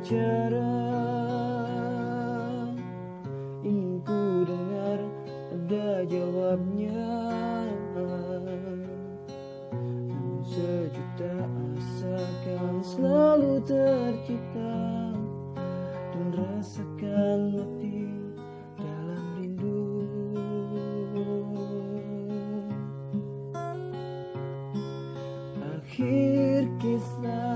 bicara Ingin ku dengar ada jawabnya. Namun sejuta asa kan selalu tercipta Dan rasakan mati dalam rindu. Akhir kisah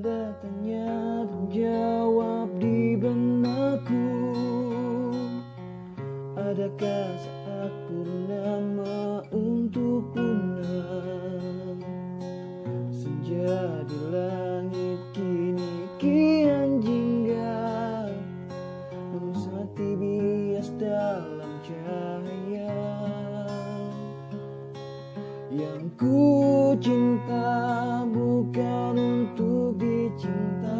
Tiada tanya jawab di benakku. Adakah saat purnama untuk punah Yang ku cinta bukan untuk dicinta